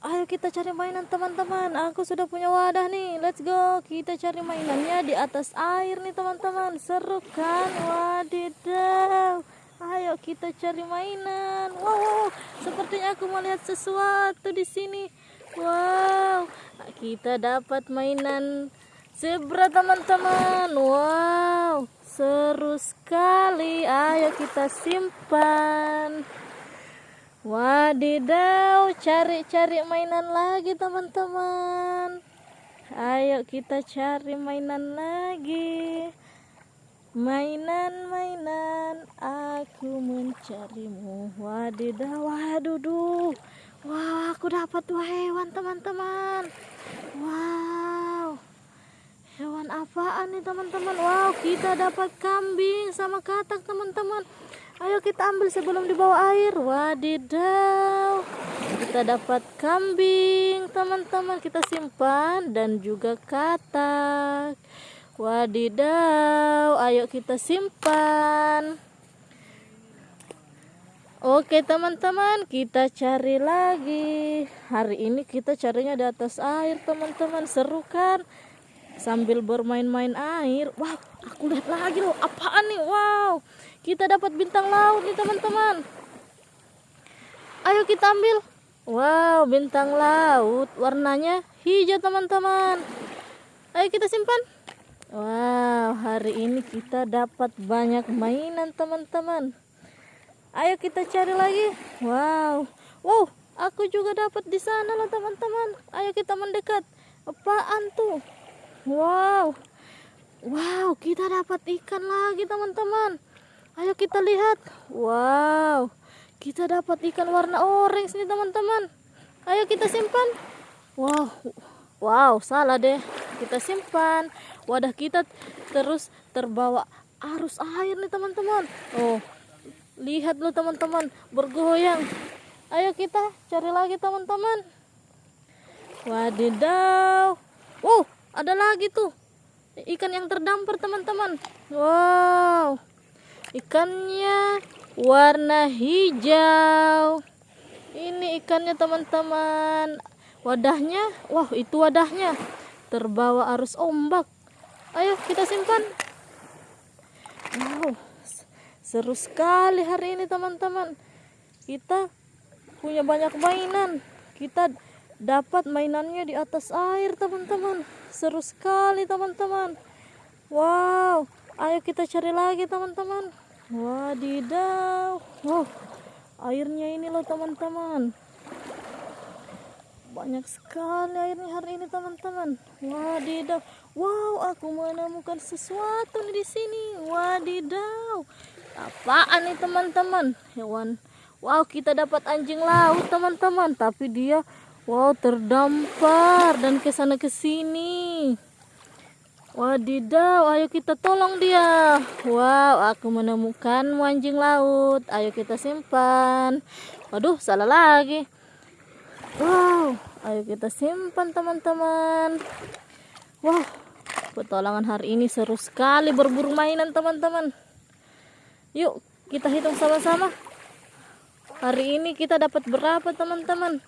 Ayo kita cari mainan teman-teman. Aku sudah punya wadah nih. Let's go. Kita cari mainannya di atas air nih teman-teman. Seru kan? Wadidaw. Ayo kita cari mainan. Wow, sepertinya aku melihat sesuatu di sini. Wow, kita dapat mainan zebra teman-teman. Wow, seru sekali. Ayo kita simpan. Wadidaw, cari-cari mainan lagi teman-teman. Ayo kita cari mainan lagi. Mainan-mainan, aku mencarimu. Wadidaw, waduh, Wah, aku dapat dua hewan teman-teman. Wow. Hewan apaan nih teman-teman? Wow, kita dapat kambing sama katak teman-teman. Ayo kita ambil sebelum dibawa air. Wadidaw. Kita dapat kambing, teman-teman. Kita simpan dan juga katak. Wadidaw. Ayo kita simpan. Oke teman-teman kita cari lagi Hari ini kita carinya di atas air teman-teman Seru kan Sambil bermain-main air Wow aku lihat lagi loh apaan nih Wow kita dapat bintang laut nih teman-teman. Ayo kita ambil. Wow bintang laut. Warnanya hijau teman-teman. Ayo kita simpan. Wow hari ini kita dapat banyak mainan teman-teman. Ayo kita cari lagi. Wow. Wow aku juga dapat di sana loh teman-teman. Ayo kita mendekat. Apaan tuh? Wow. Wow kita dapat ikan lagi teman-teman Ayo kita lihat. Wow. Kita dapat ikan warna orange nih teman-teman. Ayo kita simpan. Wow. Wow, salah deh. Kita simpan. Wadah kita terus terbawa arus air nih teman-teman. Oh. Lihat loh teman-teman, bergoyang. Ayo kita cari lagi teman-teman. Wadidaw. Wow, ada lagi tuh. Ikan yang terdampar teman-teman. Wow ikannya warna hijau. Ini ikannya teman-teman. Wadahnya wah itu wadahnya. Terbawa arus ombak. Ayo kita simpan. Wow seru sekali hari ini teman-teman. Kita punya banyak mainan. Kita dapat mainannya di atas air teman-teman. Seru sekali teman-teman. Wow ayo kita cari lagi teman-teman. Wadidaw. Wow airnya ini loh teman-teman. Banyak sekali airnya hari ini teman-teman. Wadidaw. Wow aku menemukan sesuatu di sini. Wadidaw. Apaan nih teman-teman? Hewan. Wow kita dapat anjing laut teman-teman. Tapi dia wow terdampar dan ke sana ke sini Wadidaw, ayo kita tolong dia. Wow, aku menemukan anjing laut. Ayo kita simpan. Waduh, salah lagi. Wow, ayo kita simpan teman-teman. Wow, petualangan hari ini seru sekali berburu mainan teman-teman. Yuk, kita hitung sama-sama. Hari ini kita dapat berapa teman-teman?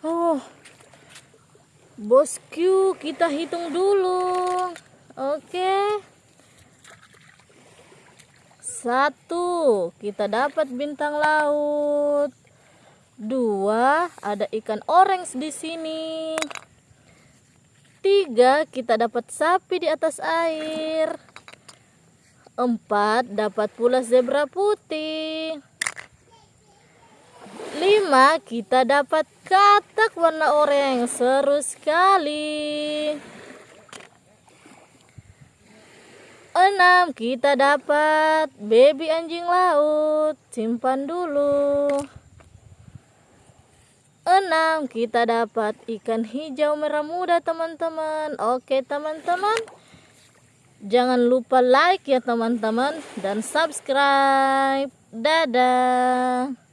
Oh, bosku, kita hitung dulu. Oke. Satu, kita dapat bintang laut. Dua, ada ikan orange di sini. Tiga, kita dapat sapi di atas air. Empat, dapat pula zebra putih. Lima, kita dapat katak warna oranye. Seru sekali. Enam kita dapat baby anjing laut simpan dulu. Enam kita dapat ikan hijau merah muda teman-teman. Oke teman-teman. Jangan lupa like ya teman-teman dan subscribe. Dadah